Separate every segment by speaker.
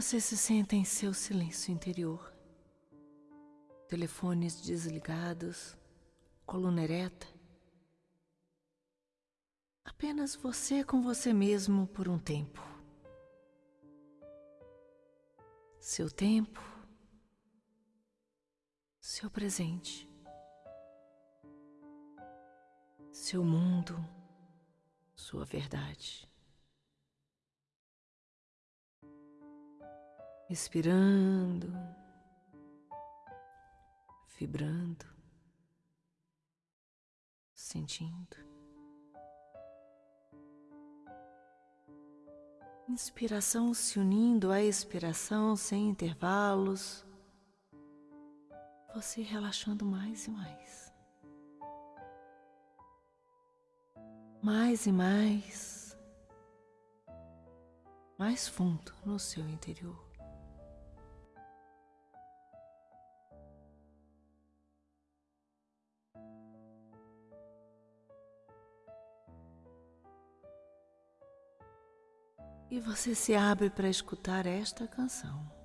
Speaker 1: Você se senta em seu silêncio interior. Telefones desligados, coluna ereta. Apenas você com você mesmo por um tempo. Seu tempo, seu presente, seu mundo, sua verdade. Respirando, vibrando, sentindo. Inspiração se unindo à expiração sem intervalos. Você relaxando mais e mais. Mais e mais. Mais fundo no seu interior. E você se abre para escutar esta canção.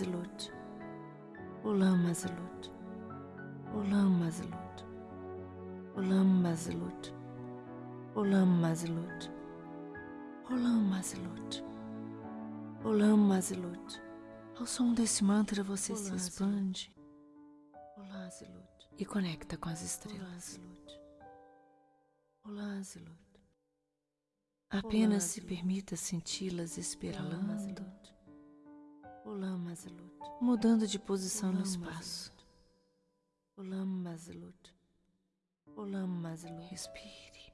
Speaker 1: Mazlut, Olam Mazelut. Olam Mazelut. Olam Mazelut. Olam Mazelut. Olam Mazelut. Olam Mazelut. Ao som desse mantra você se expande e conecta com as estrelas. Apenas se permita senti-las espiralando mudando de posição no espaço. Respire.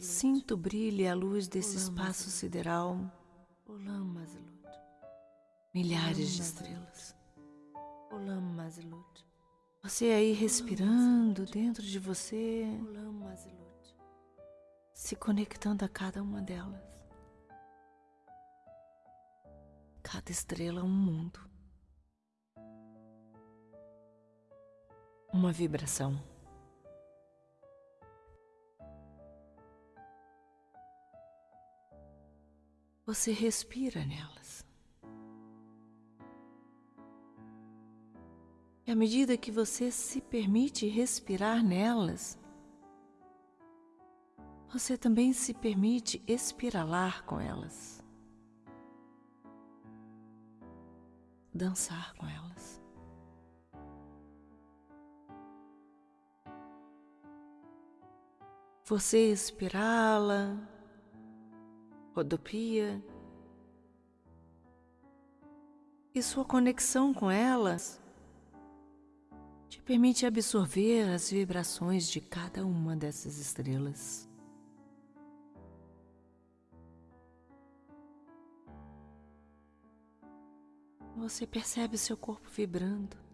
Speaker 1: Sinto o brilho e a luz desse espaço sideral. Milhares de estrelas. Você aí respirando dentro de você. Se conectando a cada uma delas. Cada estrela é um mundo. uma vibração. Você respira nelas. E à medida que você se permite respirar nelas, você também se permite espiralar com elas, dançar com elas. Você espirala, rodopia, e sua conexão com elas te permite absorver as vibrações de cada uma dessas estrelas. Você percebe seu corpo vibrando.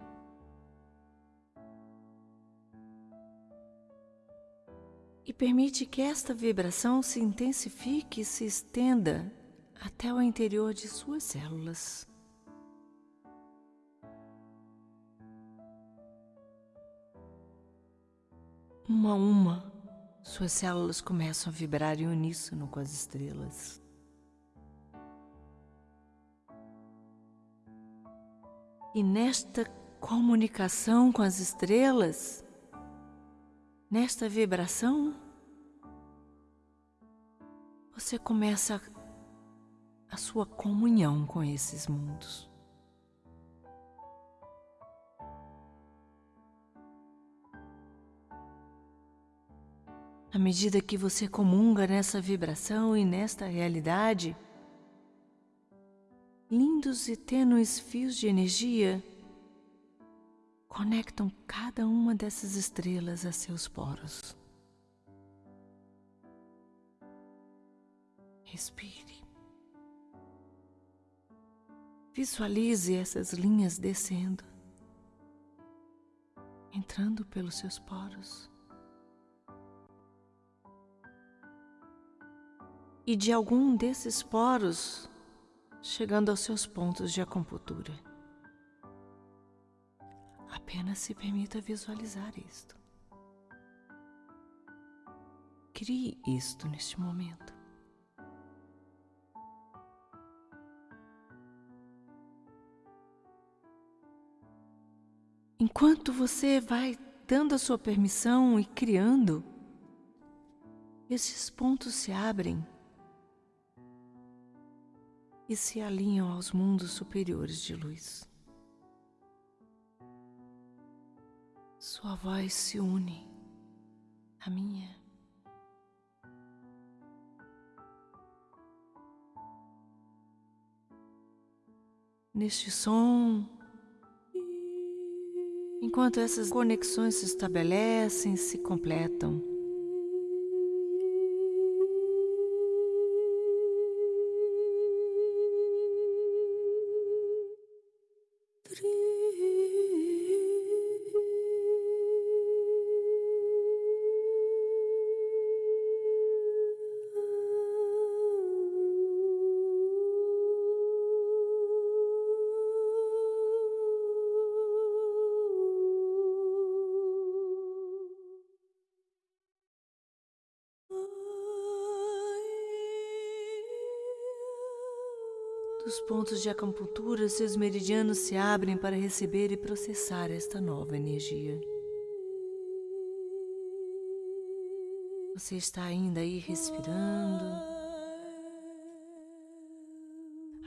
Speaker 1: e permite que esta vibração se intensifique e se estenda até o interior de suas células. Uma a uma, suas células começam a vibrar em uníssono com as estrelas. E nesta comunicação com as estrelas, Nesta vibração, você começa a sua comunhão com esses mundos. À medida que você comunga nessa vibração e nesta realidade, lindos e tênues fios de energia conectam cada uma dessas estrelas a seus poros. Respire. Visualize essas linhas descendo, entrando pelos seus poros. e de algum desses poros chegando aos seus pontos de acupuntura. Apenas se permita visualizar isto. Crie isto neste momento. Enquanto você vai dando a sua permissão e criando, esses pontos se abrem e se alinham aos mundos superiores de luz. Sua voz se une à minha. Neste som, enquanto essas conexões se estabelecem, se completam. Pontos de acupuntura, seus meridianos se abrem para receber e processar esta nova energia. Você está ainda aí respirando,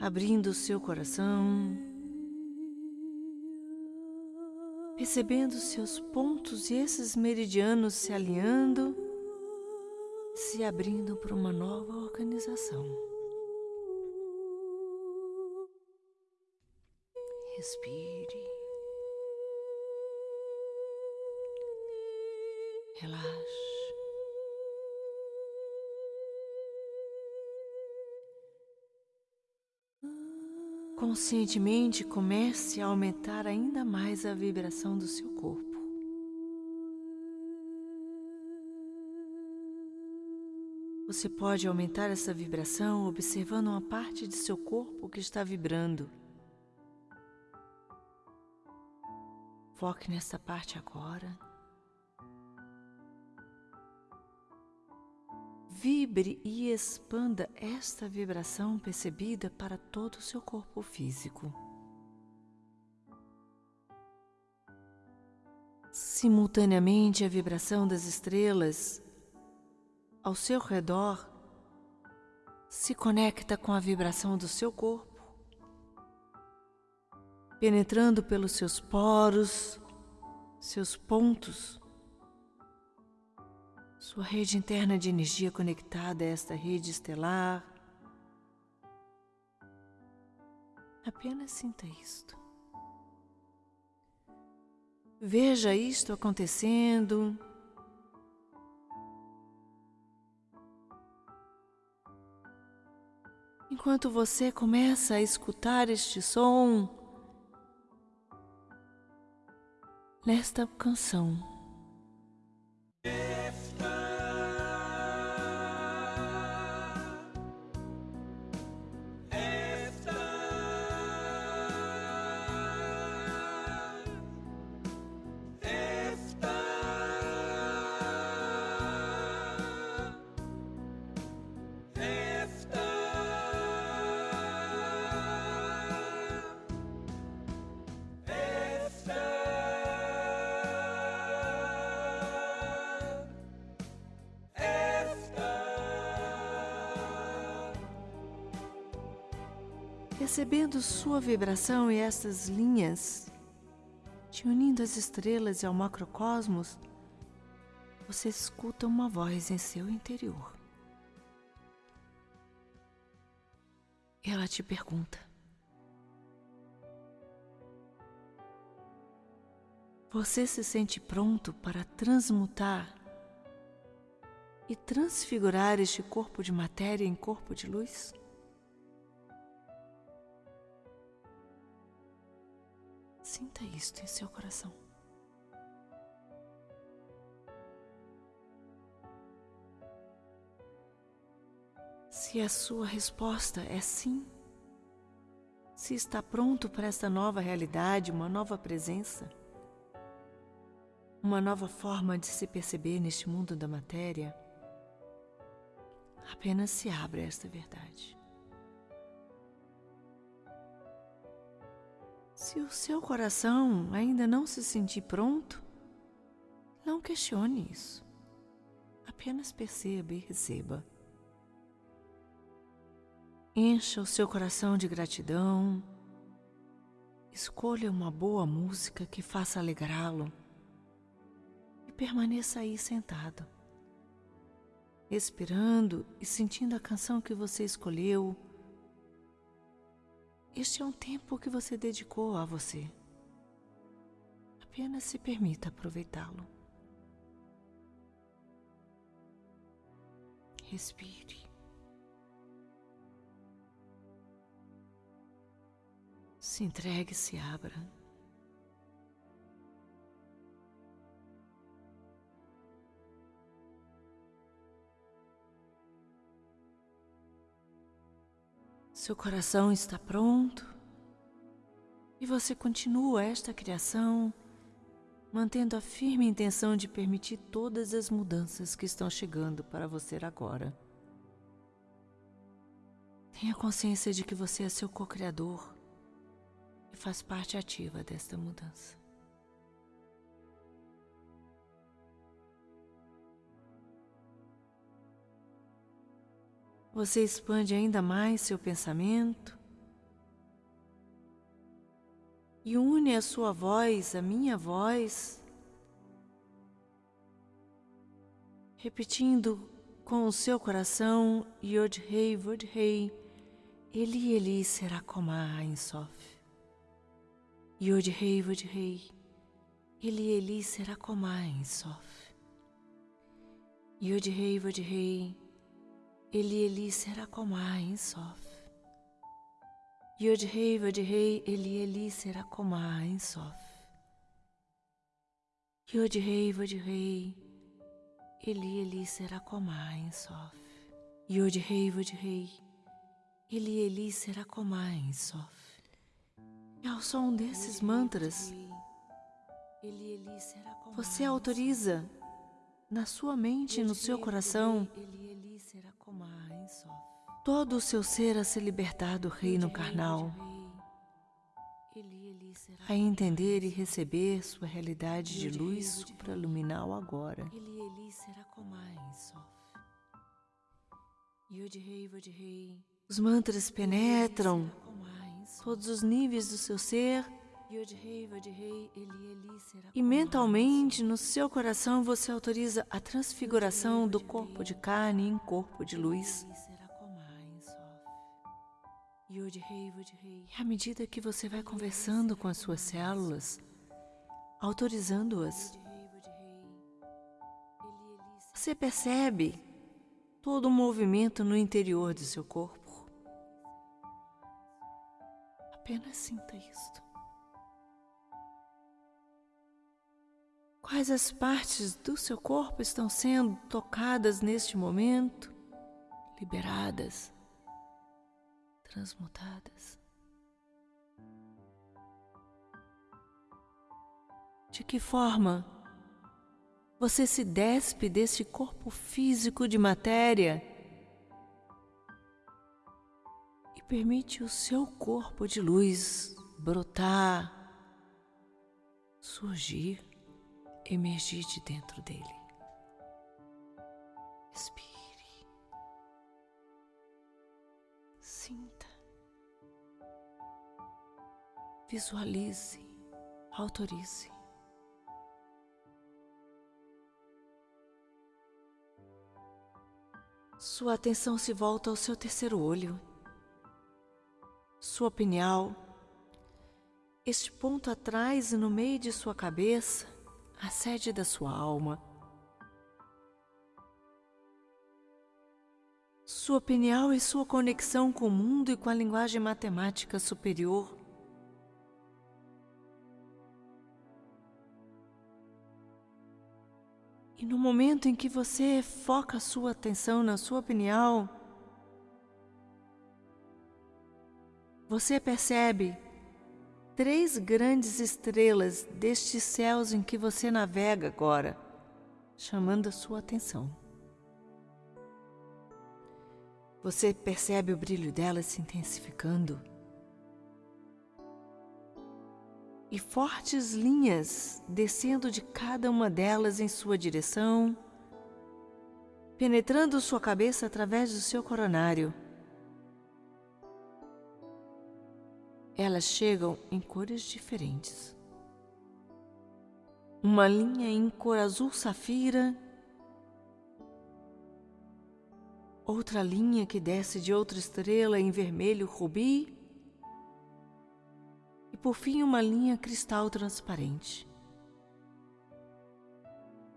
Speaker 1: abrindo o seu coração, percebendo seus pontos e esses meridianos se alinhando, se abrindo para uma nova organização. Respire. Relaxe. Conscientemente comece a aumentar ainda mais a vibração do seu corpo. Você pode aumentar essa vibração observando uma parte de seu corpo que está vibrando. Foque nessa parte agora. Vibre e expanda esta vibração percebida para todo o seu corpo físico. Simultaneamente, a vibração das estrelas ao seu redor se conecta com a vibração do seu corpo penetrando pelos seus poros, seus pontos, sua rede interna de energia conectada a esta rede estelar. Apenas sinta isto. Veja isto acontecendo. Enquanto você começa a escutar este som, nesta canção. Percebendo sua vibração e estas linhas, te unindo às estrelas e ao macrocosmos, você escuta uma voz em seu interior. Ela te pergunta: Você se sente pronto para transmutar e transfigurar este corpo de matéria em corpo de luz? Sinta isto em seu coração. Se a sua resposta é sim, se está pronto para esta nova realidade, uma nova presença, uma nova forma de se perceber neste mundo da matéria, apenas se abra a esta verdade. Se o seu coração ainda não se sentir pronto, não questione isso. Apenas perceba e receba. Encha o seu coração de gratidão. Escolha uma boa música que faça alegrá-lo e permaneça aí sentado, respirando e sentindo a canção que você escolheu. Este é um tempo que você dedicou a você. Apenas se permita aproveitá-lo. Respire. Se entregue, se abra. Seu coração está pronto e você continua esta criação, mantendo a firme intenção de permitir todas as mudanças que estão chegando para você agora. Tenha consciência de que você é seu co-criador e faz parte ativa desta mudança. Você expande ainda mais seu pensamento e une a sua voz, a minha voz, repetindo com o seu coração Yod Rei, Vod Rei, Eli Eli será Komá em Sof. Yod Rei, Vod Rei, Eli Eli será em Sof. Yod Rei, Vod Rei, Eli Eli será em Sof. Yod Rei, Vod Rei, Eli Eli será em Sof. Yod Rei, Vod Rei, Eli Eli será em Sof. Yod Rei, Vod Rei, Eli Eli em Sof. E ao som desses mantras, você autoriza na sua mente e no seu coração todo o seu ser a se libertar do reino carnal, a entender e receber sua realidade de luz supraluminal agora. Os mantras penetram todos os níveis do seu ser. E mentalmente, no seu coração, você autoriza a transfiguração do corpo de carne em corpo de luz. E à medida que você vai conversando com as suas células, autorizando-as, você percebe todo o movimento no interior do seu corpo. Apenas sinta isto. Quais as partes do seu corpo estão sendo tocadas neste momento, liberadas, transmutadas? De que forma você se despe deste corpo físico de matéria? permite o seu corpo de luz brotar, surgir, emergir de dentro dele. Respire, sinta, Visualize, autorize. Sua atenção se volta ao seu terceiro olho, sua pineal, este ponto atrás e no meio de sua cabeça, a sede da sua alma. Sua pineal e sua conexão com o mundo e com a linguagem matemática superior. E no momento em que você foca sua atenção na sua pineal, você percebe três grandes estrelas destes céus em que você navega agora, chamando a sua atenção. Você percebe o brilho delas se intensificando. e fortes linhas descendo de cada uma delas em sua direção, penetrando sua cabeça através do seu coronário. Elas chegam em cores diferentes. Uma linha em cor azul safira, outra linha que desce de outra estrela em vermelho rubi por fim uma linha cristal transparente.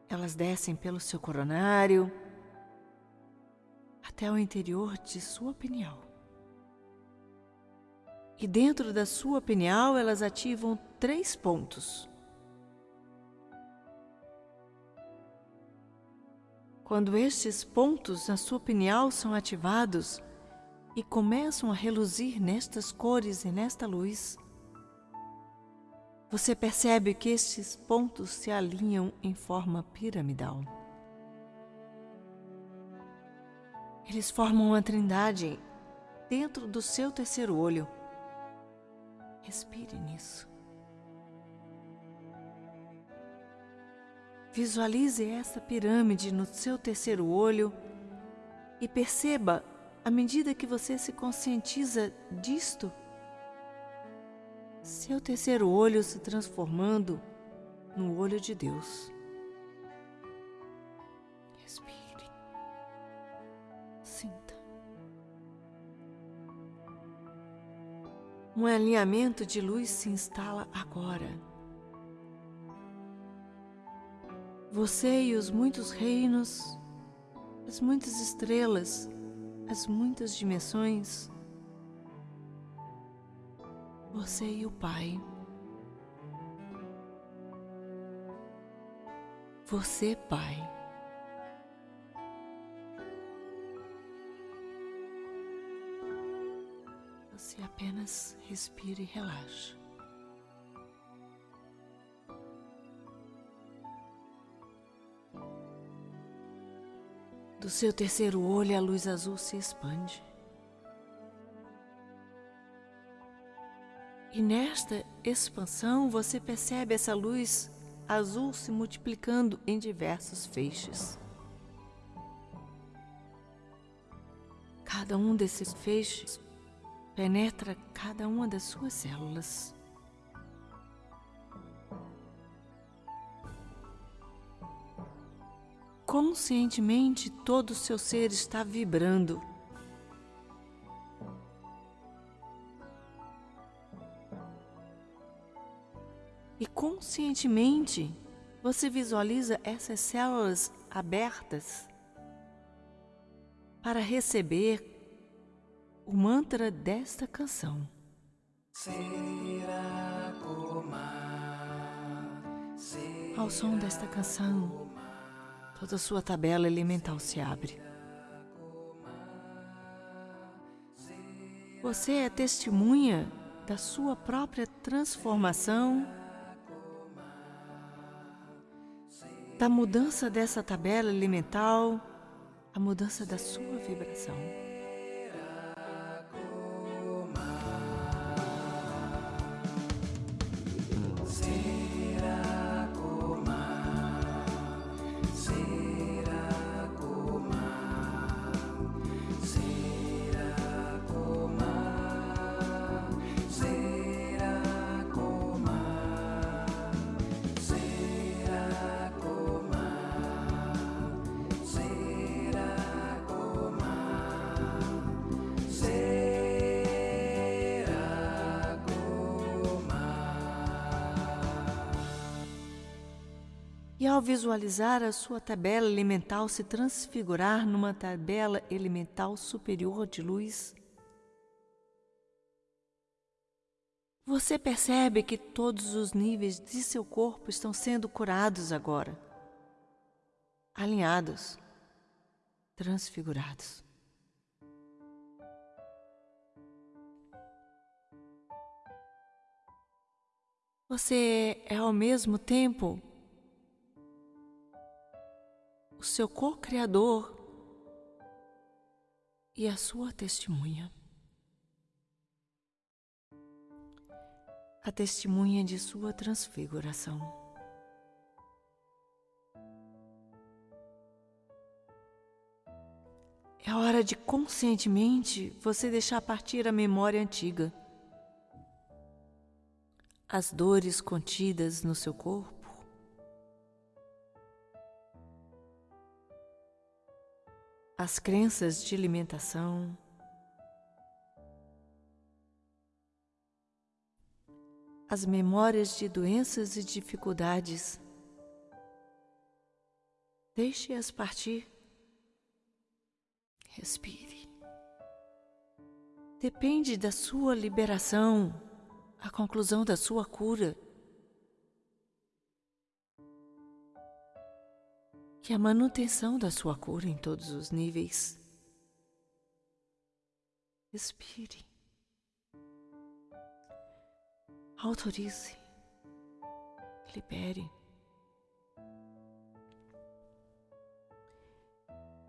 Speaker 1: Elas descem pelo seu coronário até o interior de sua pineal. E dentro da sua pineal elas ativam três pontos. Quando estes pontos na sua pineal são ativados e começam a reluzir nestas cores e nesta luz, você percebe que estes pontos se alinham em forma piramidal. Eles formam uma trindade dentro do seu terceiro olho. Respire nisso. Visualize essa pirâmide no seu terceiro olho e perceba, à medida que você se conscientiza disto, seu terceiro olho se transformando no olho de Deus. Um alinhamento de luz se instala agora. Você e os muitos reinos, as muitas estrelas, as muitas dimensões, você e o Pai. Você, Pai. Você apenas respira e relaxa. Do seu terceiro olho, a luz azul se expande. E nesta expansão você percebe essa luz azul se multiplicando em diversos feixes. Cada um desses feixes penetra cada uma das suas células. Conscientemente, todo o seu ser está vibrando E conscientemente você visualiza essas células abertas para receber o mantra desta canção. Ao som desta canção, toda a sua tabela elemental se abre. Você é testemunha da sua própria transformação da mudança dessa tabela elemental, a mudança da sua vibração. Visualizar a sua tabela elemental se transfigurar numa tabela elemental superior de luz, você percebe que todos os níveis de seu corpo estão sendo curados agora, alinhados, transfigurados. Você é ao mesmo tempo seu co-criador e a sua testemunha. A testemunha de sua transfiguração. É hora de conscientemente você deixar partir a memória antiga, as dores contidas no seu corpo as crenças de alimentação, as memórias de doenças e dificuldades. Deixe-as partir. Respire. Depende da sua liberação, a conclusão da sua cura. Que a manutenção da sua cura em todos os níveis. Respire. Autorize. Libere.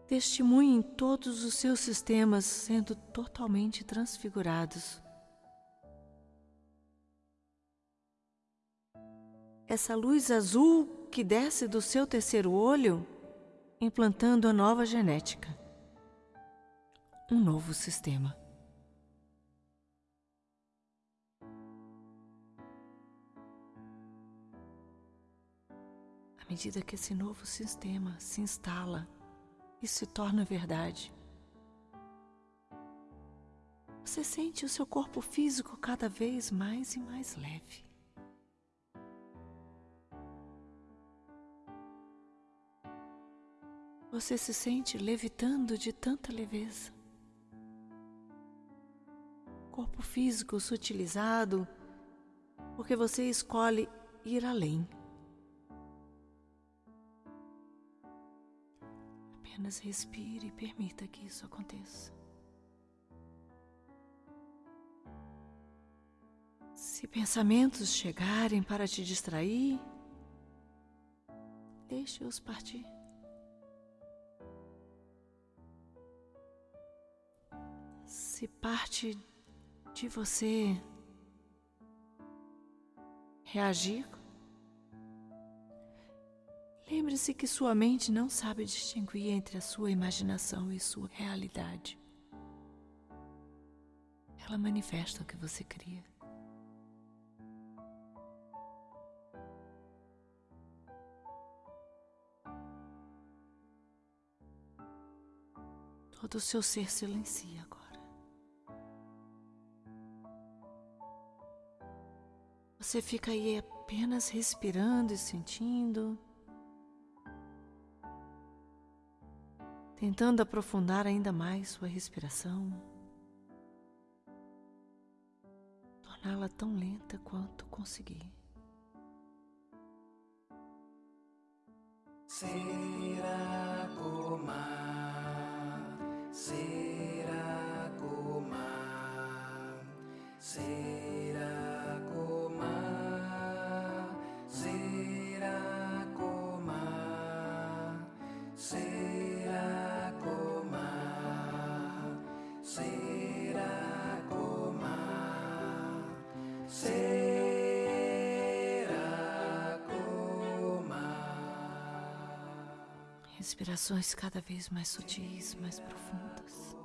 Speaker 1: Testemunhe em todos os seus sistemas sendo totalmente transfigurados. Essa luz azul que desce do seu terceiro olho, implantando a nova genética, um novo sistema. À medida que esse novo sistema se instala e se torna verdade, você sente o seu corpo físico cada vez mais e mais leve. Você se sente levitando de tanta leveza. Corpo físico sutilizado, porque você escolhe ir além. Apenas respire e permita que isso aconteça. Se pensamentos chegarem para te distrair, deixe-os partir. Se parte de você reagir, lembre-se que sua mente não sabe distinguir entre a sua imaginação e sua realidade. Ela manifesta o que você cria. Todo o seu ser silencia agora. Você fica aí apenas respirando e sentindo, tentando aprofundar ainda mais sua respiração, torná-la tão lenta quanto conseguir. Será como será como será Respirações cada vez mais sutis, mais profundas,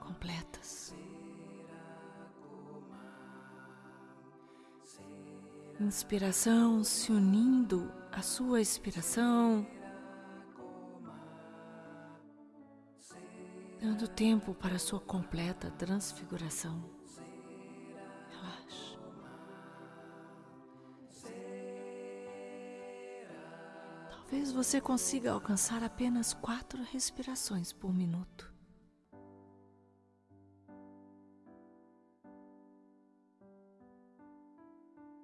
Speaker 1: completas. Inspiração se unindo à sua expiração, dando tempo para a sua completa transfiguração. Você consiga alcançar apenas quatro respirações por minuto.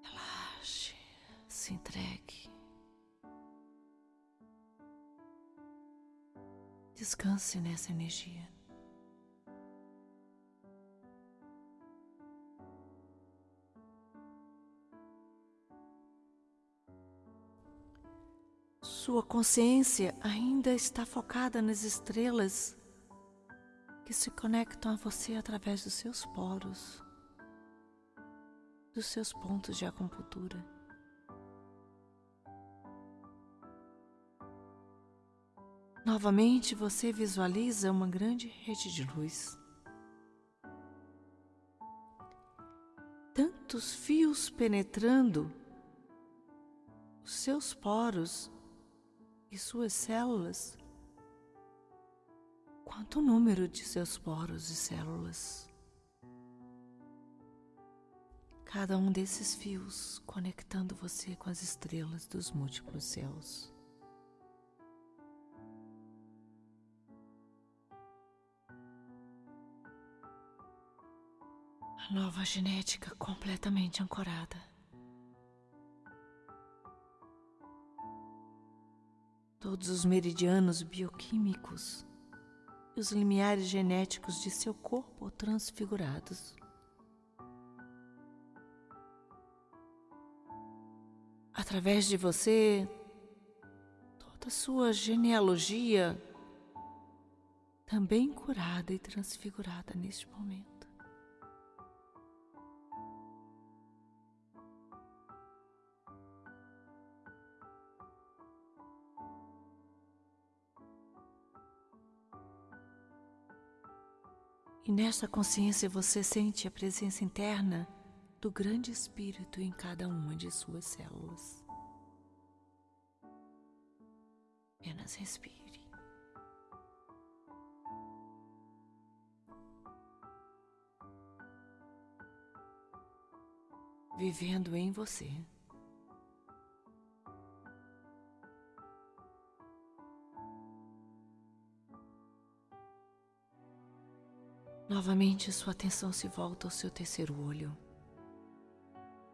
Speaker 1: Relaxe, se entregue. Descanse nessa energia. Consciência ainda está focada nas estrelas que se conectam a você através dos seus poros, dos seus pontos de acupuntura. Novamente você visualiza uma grande rede de luz. Tantos fios penetrando os seus poros e suas células, quanto o número de seus poros e células. Cada um desses fios conectando você com as estrelas dos múltiplos céus. A nova genética completamente ancorada. Todos os meridianos bioquímicos e os limiares genéticos de seu corpo transfigurados. Através de você, toda sua genealogia também curada e transfigurada neste momento. E nesta consciência você sente a presença interna do grande Espírito em cada uma de suas células. Apenas respire. Vivendo em você. Novamente sua atenção se volta ao seu terceiro olho,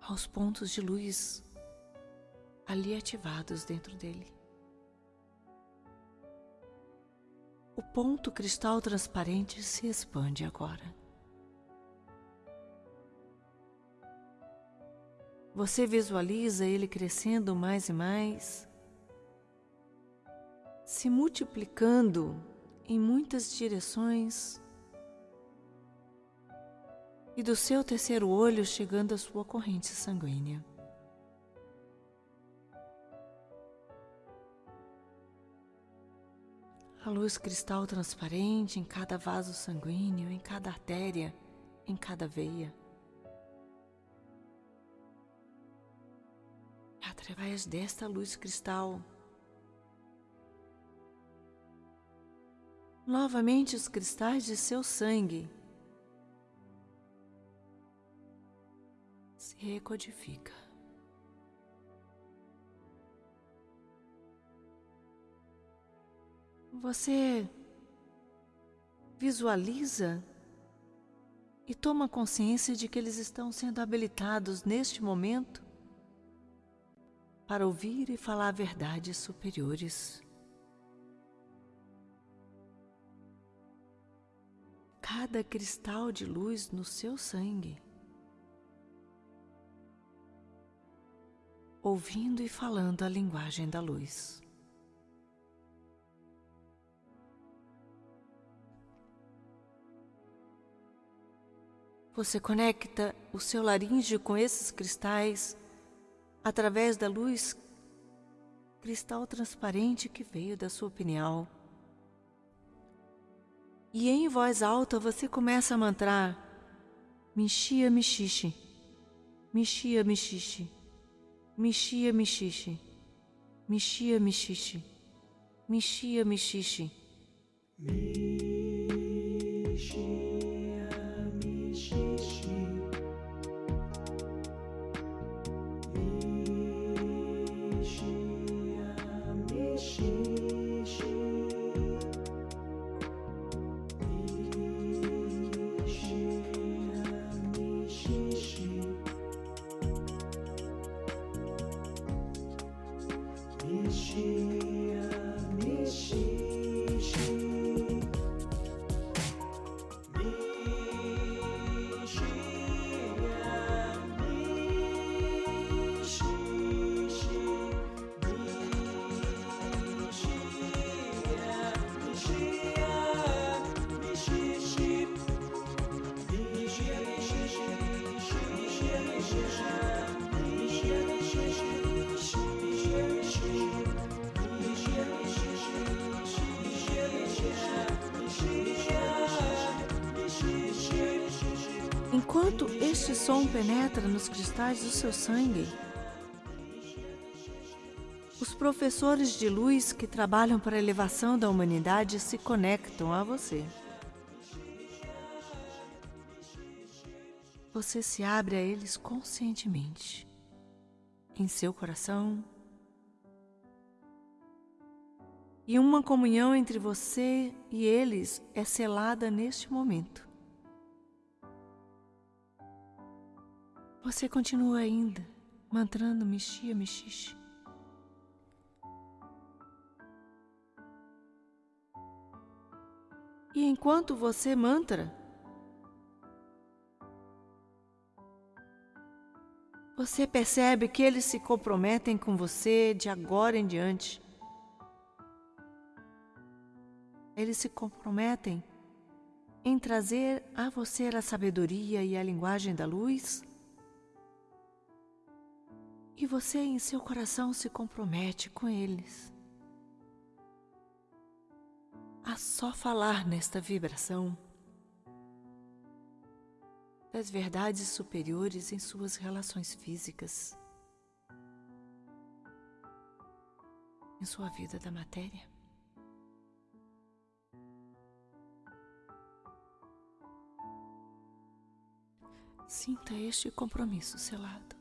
Speaker 1: aos pontos de luz ali ativados dentro dele. O ponto cristal transparente se expande agora. Você visualiza ele crescendo mais e mais, se multiplicando em muitas direções e do seu terceiro olho chegando à sua corrente sanguínea. A luz cristal transparente em cada vaso sanguíneo, em cada artéria, em cada veia. Através desta luz cristal, novamente os cristais de seu sangue se recodifica. Você visualiza e toma consciência de que eles estão sendo habilitados neste momento para ouvir e falar verdades superiores. Cada cristal de luz no seu sangue ouvindo e falando a linguagem da luz. Você conecta o seu laríngeo com esses cristais através da luz cristal transparente que veio da sua pineal. E em voz alta você começa a mantrar Mixia Mixixe, Mixia Mishia Mishishi.
Speaker 2: Mishia Mishishi. Mishia Mishishi.
Speaker 1: Enquanto este som penetra nos cristais do seu sangue, os professores de luz que trabalham para a elevação da humanidade se conectam a você. Você se abre a eles conscientemente, em seu coração, e uma comunhão entre você e eles é selada neste momento. Você continua ainda mantrando Mishia Mishishi. E enquanto você mantra, você percebe que eles se comprometem com você de agora em diante. Eles se comprometem em trazer a você a sabedoria e a linguagem da luz. E você, em seu coração, se compromete com eles a só falar nesta vibração das verdades superiores em suas relações físicas, em sua vida da matéria. Sinta este compromisso selado.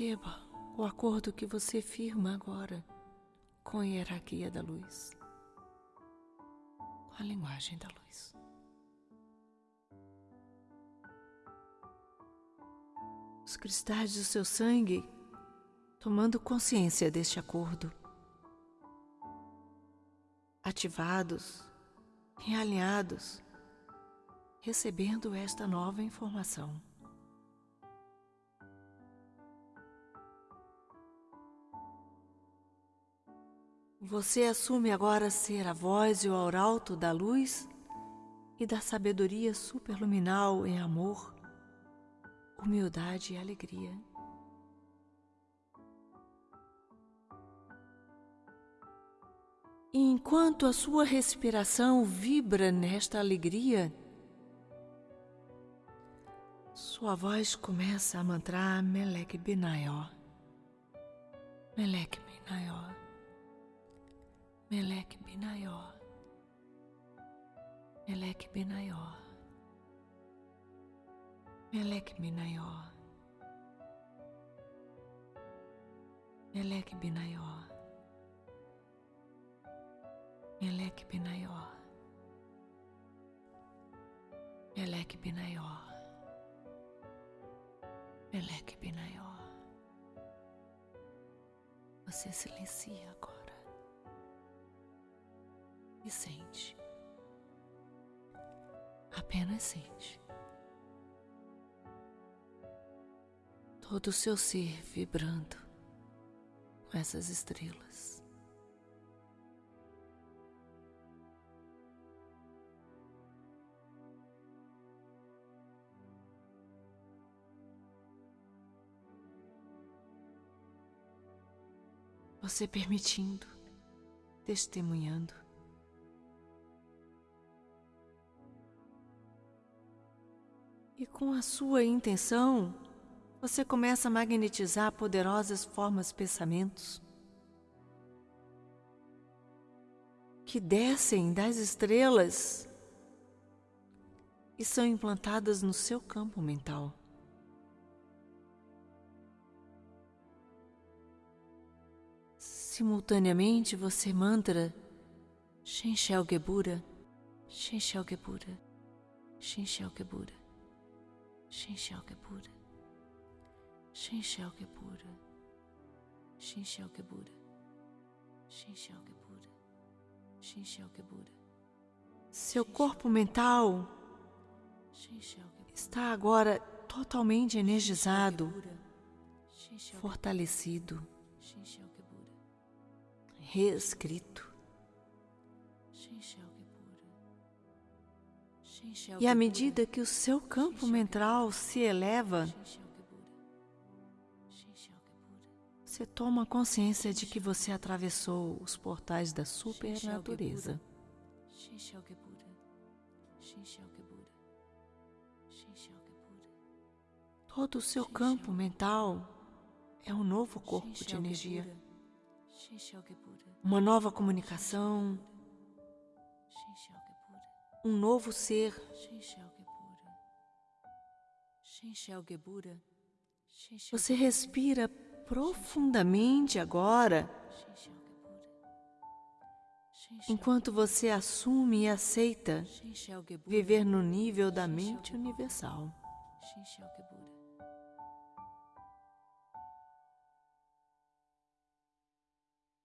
Speaker 1: Perceba o acordo que você firma agora com a hierarquia da luz, com a linguagem da luz. Os cristais do seu sangue tomando consciência deste acordo, ativados, realinhados, recebendo esta nova informação. Você assume agora ser a voz e o arauto da luz e da sabedoria superluminal em amor, humildade e alegria. Enquanto a sua respiração vibra nesta alegria, sua voz começa a mantrar Melek Benayor. Melek Benayor. Melek Benaior, Melek Benaior, Melek Benaior, Melek Benaior, Melek Benaior, Melek Benaior, Melek Benaior. Você silencia agora e sente. Apenas sente. Todo o seu ser vibrando com essas estrelas. Você permitindo, testemunhando E com a sua intenção, você começa a magnetizar poderosas formas pensamentos que descem das estrelas e são implantadas no seu campo mental. Simultaneamente você mantra Shenshel Gebura, Shenshel Gebura, Shenshel Gebura. Shinshokabura. Shinshokabura. Shinshokabura. Shinshokabura. Shinshokabura. Seu corpo mental está agora totalmente energizado, fortalecido, reescrito. E à medida que o seu campo mental se eleva, Você toma consciência de que você atravessou os portais da supernatureza. Todo o seu campo mental é um novo corpo de energia, uma nova comunicação, um novo ser. Você respira profundamente agora, enquanto você assume e aceita viver no nível da mente universal.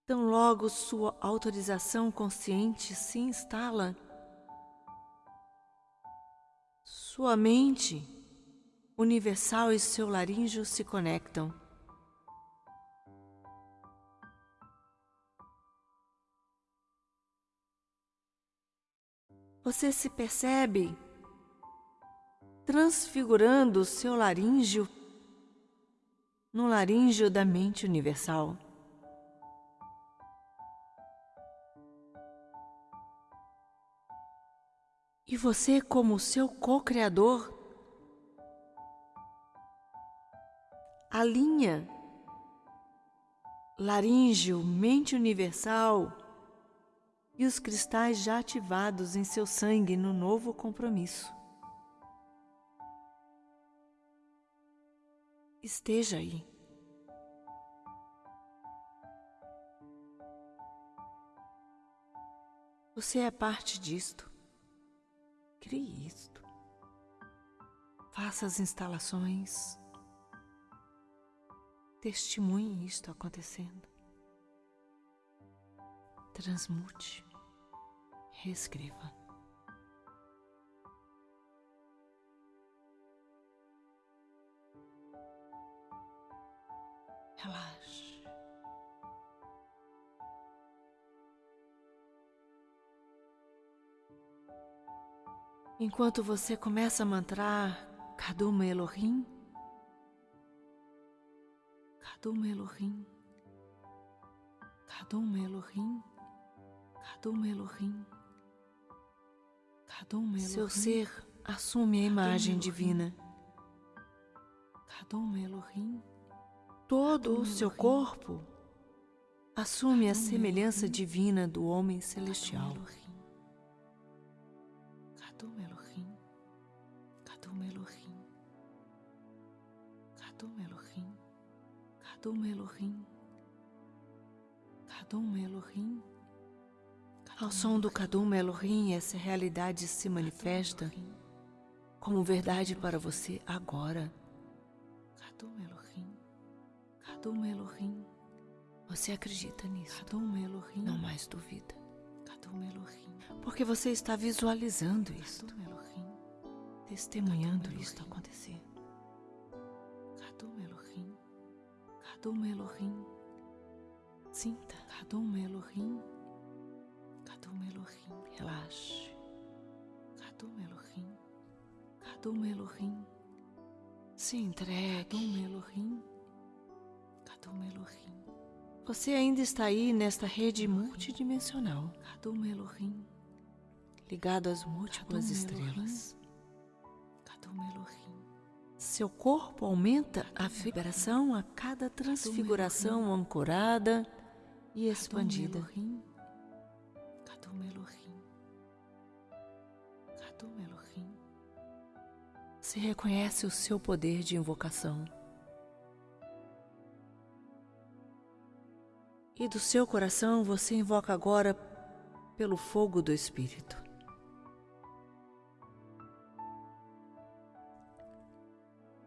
Speaker 1: Tão logo sua autorização consciente se instala, sua mente universal e seu laríngeo se conectam. Você se percebe transfigurando o seu laríngeo no laríngeo da mente universal. E você, como seu co-criador, alinha laríngeo, mente universal e os cristais já ativados em seu sangue no novo compromisso. Esteja aí. Você é parte disto. Crie isto. Faça as instalações. Testemunhe isto acontecendo. Transmute. Reescreva. Relaxe. Enquanto você começa a mantrar Kaduma Elohim, Kaduma Elohim, Kaduma Elohim, Kaduma Elohim, Kaduma Elohim. Seu ser assume a imagem divina. Kaduma Elohim. Todo o seu corpo assume a semelhança divina do homem celestial. Kadum Elohim, Kadum Elohim, Kadum Elohim, Kadum Elohim, Kadum Elohim. Ao som do Kadum Elohim, essa realidade se manifesta como verdade para você agora. Kadum Elohim, Kadum Elohim. Você acredita nisso? Kadum Elohim. Não mais duvida. Porque você está visualizando isto, testemunhando isto acontecer. Kadum Elohim, Kadum Elohim. Sinta Kadum Elohim, Kadum Elohim. Relaxe. Kadum Elohim, Kadum Elohim. Se entregue. Kadum Elohim, Kadum Elohim. Você ainda está aí nesta rede multidimensional. Kadum Elohim ligado às múltiplas estrelas. Seu corpo aumenta a vibração a cada transfiguração ancorada e expandida. Se reconhece o seu poder de invocação. E do seu coração você invoca agora pelo fogo do Espírito.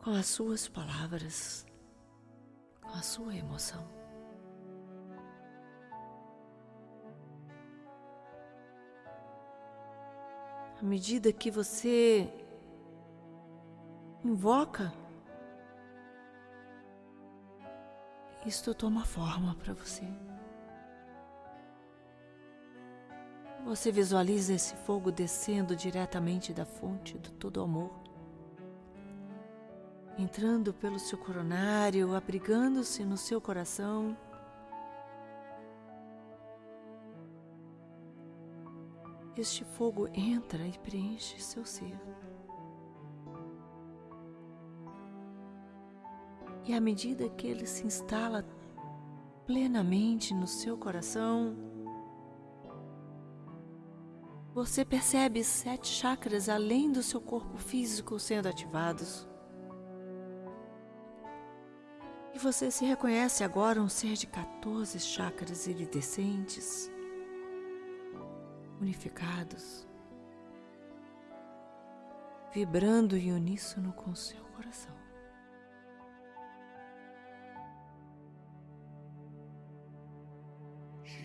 Speaker 1: com as suas palavras, com a sua emoção. À medida que você invoca, isto toma forma para você. Você visualiza esse fogo descendo diretamente da fonte do todo amor entrando pelo seu coronário, abrigando-se no seu coração. Este fogo entra e preenche seu ser. E à medida que ele se instala plenamente no seu coração, você percebe sete chakras além do seu corpo físico sendo ativados. E você se reconhece agora um ser de 14 chakras iridescentes, unificados, vibrando em uníssono com o seu coração.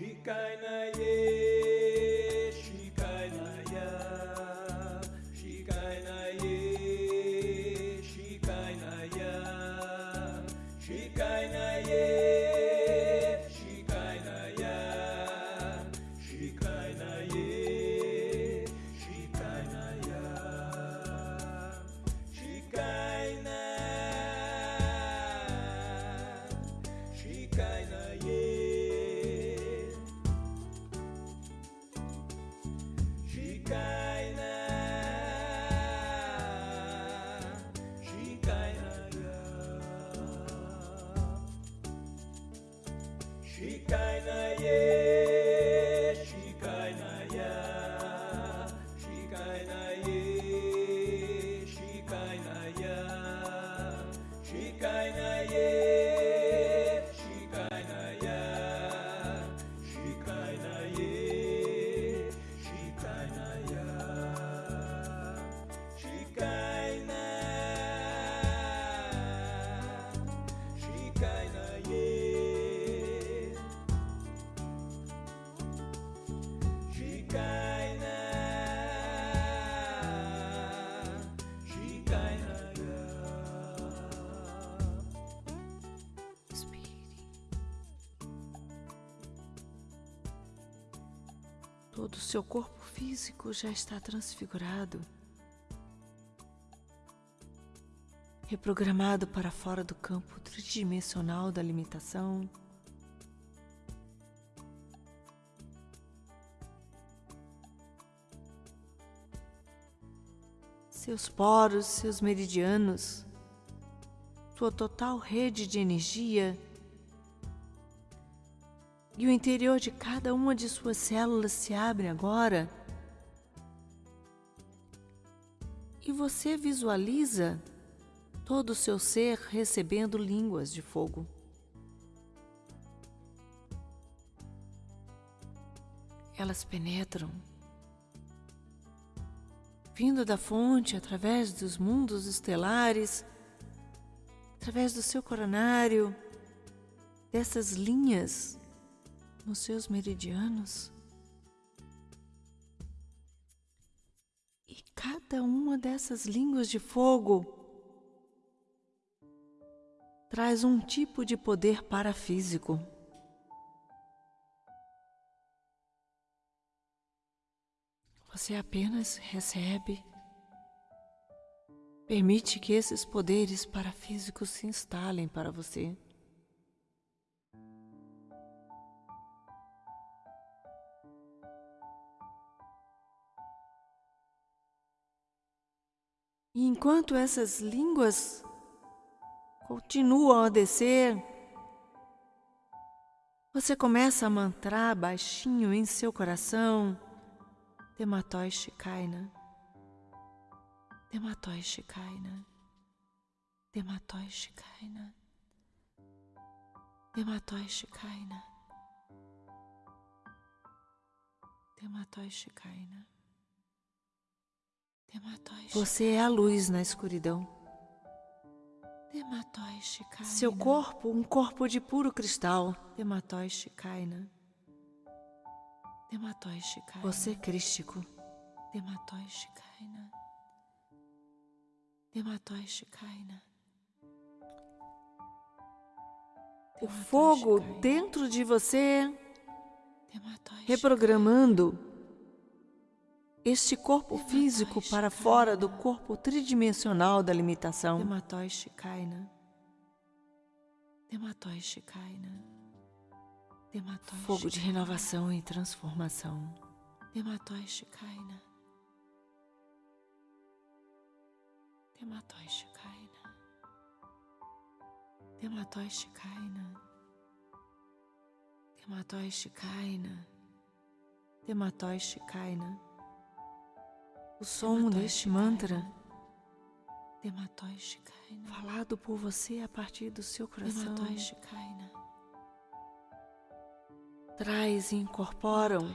Speaker 1: hikayeye seu corpo físico já está transfigurado, reprogramado para fora do campo tridimensional da limitação. Seus poros, seus meridianos, sua total rede de energia e o interior de cada uma de suas células se abre agora. E você visualiza todo o seu ser recebendo línguas de fogo. Elas penetram, vindo da fonte através dos mundos estelares, através do seu coronário, dessas linhas nos seus meridianos. E cada uma dessas línguas de fogo traz um tipo de poder parafísico. Você apenas recebe. Permite que esses poderes parafísicos se instalem para você. E enquanto essas línguas continuam a descer, você começa a mantrar baixinho em seu coração, Dematoi Shikaina, Dematoi Shikaina, Dematoi Shikaina, Dematoi Shikaina, Dematoi Shikaina. Você é a luz na escuridão. Seu corpo, um corpo de puro cristal. Você é crístico. O fogo dentro de você reprogramando este corpo físico para fora do corpo tridimensional da limitação.
Speaker 3: Shikaina. Dematoi
Speaker 1: Fogo de renovação e transformação.
Speaker 3: Dematoi Shikaina. Dematoi Shikaina. Dematoi Shikaina.
Speaker 1: O som deste mantra falado por você a partir do seu coração traz e incorporam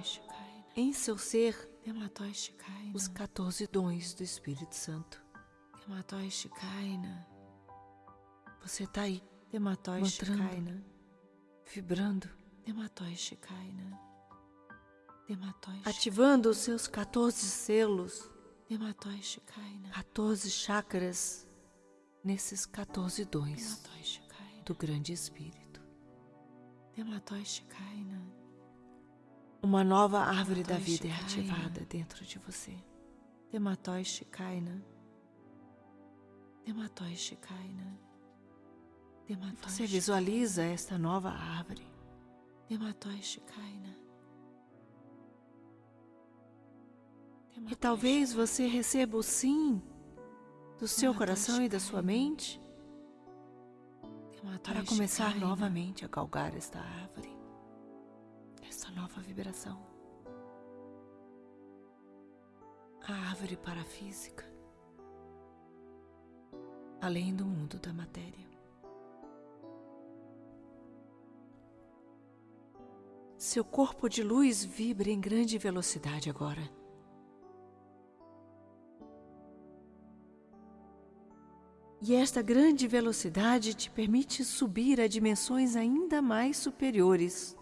Speaker 1: em seu ser os 14 dons do Espírito Santo. Você está aí Mantrando. Vibrando, ativando os seus 14 selos. 14 chakras nesses 14 dons do Grande Espírito. Uma nova árvore da vida é ativada dentro de você.
Speaker 3: Shikaina. Shikaina.
Speaker 1: Você visualiza esta nova árvore.
Speaker 3: Dematoi Shikaina.
Speaker 1: E talvez você receba o sim do seu coração e da sua mente para começar novamente a galgar esta árvore, esta nova vibração. A árvore parafísica, além do mundo da matéria. Seu corpo de luz vibra em grande velocidade agora. E esta grande velocidade te permite subir a dimensões ainda mais superiores.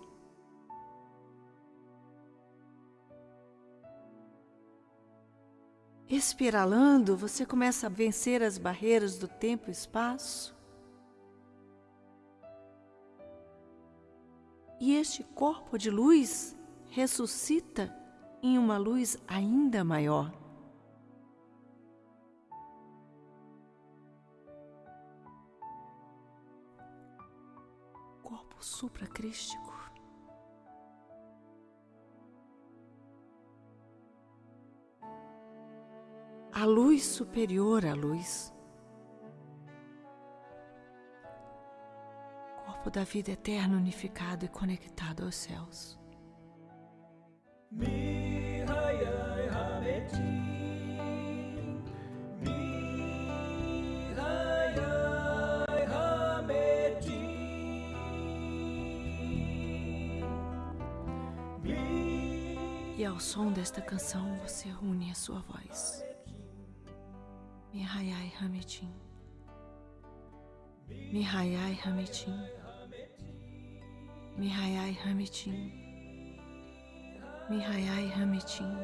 Speaker 1: Espiralando, você começa a vencer as barreiras do tempo e espaço. E este corpo de luz ressuscita em uma luz ainda maior. Supracrístico. A luz superior à luz. Corpo da vida eterna unificado e conectado aos céus.
Speaker 2: Mi hayai hameti.
Speaker 1: Ao som desta canção você une a sua voz. Mihayai Hamitim. Mihayai Hamitim. Mihayai Hamitim. Mihayai Hamitim.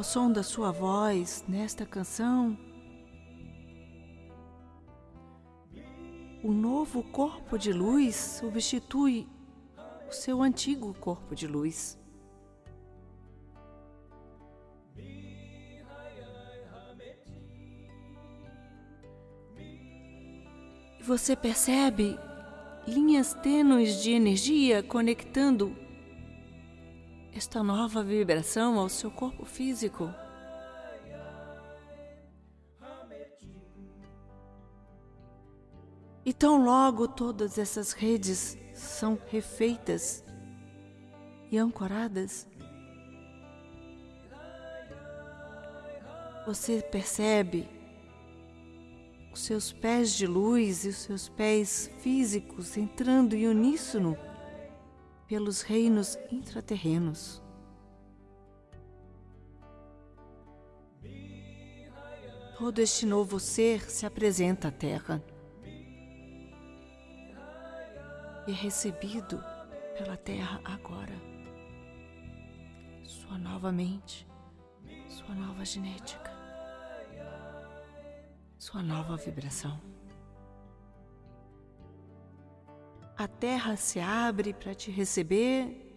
Speaker 1: Ao som da sua voz nesta canção, o novo corpo de luz substitui o seu antigo corpo de luz. E você percebe linhas tênues de energia conectando esta nova vibração ao seu corpo físico. E tão logo todas essas redes são refeitas e ancoradas, você percebe os seus pés de luz e os seus pés físicos entrando em uníssono pelos reinos intraterrenos. Todo este novo ser se apresenta à Terra. e é recebido pela terra agora. Sua nova mente, sua nova genética, sua nova vibração. A terra se abre para te receber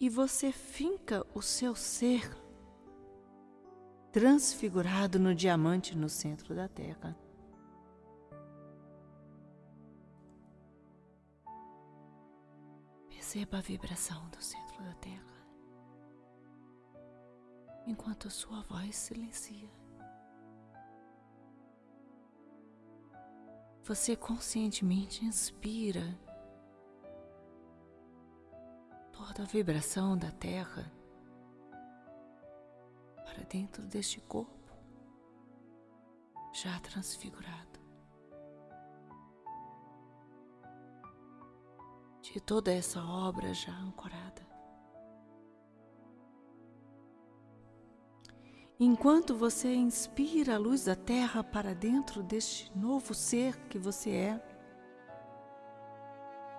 Speaker 1: e você finca o seu ser transfigurado no diamante no centro da terra. Perceba a vibração do centro da terra enquanto a sua voz silencia. Você conscientemente inspira toda a vibração da Terra para dentro deste corpo já transfigurado. De toda essa obra já ancorada. Enquanto você inspira a luz da Terra para dentro deste novo ser que você é,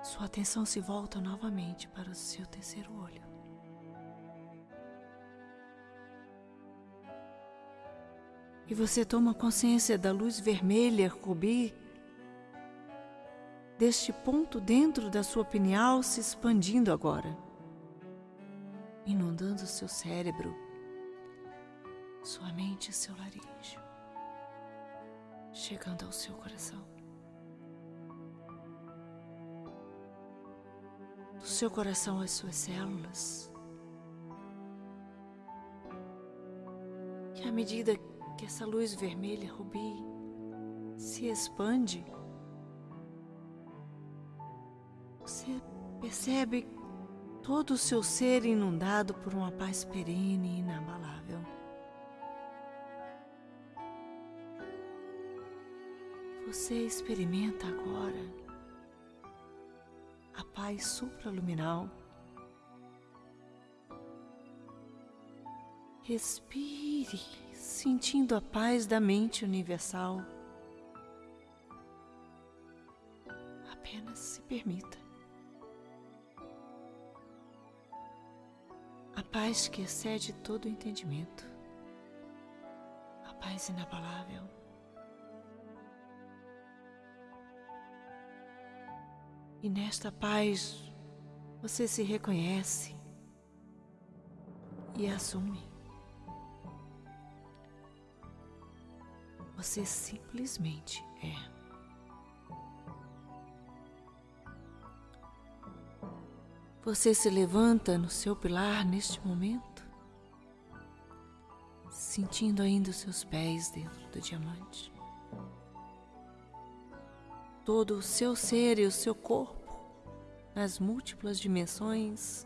Speaker 1: sua atenção se volta novamente para o seu terceiro olho. E você toma consciência da luz vermelha rubi deste ponto dentro da sua pineal se expandindo agora, inundando seu cérebro sua mente e seu laríngeo, chegando ao seu coração. Do seu coração às suas células. Que à medida que essa luz vermelha rubi se expande, você percebe todo o seu ser inundado por uma paz perene e inabalável. Você experimenta agora a paz supraluminal. Respire, sentindo a paz da mente universal. Apenas se permita. A paz que excede todo o entendimento. A paz inabalável. E nesta paz você se reconhece e assume. Você simplesmente é. Você se levanta no seu pilar neste momento, sentindo ainda os seus pés dentro do diamante todo o seu ser e o seu corpo nas múltiplas dimensões.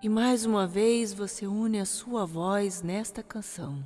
Speaker 1: E mais uma vez você une a sua voz nesta canção.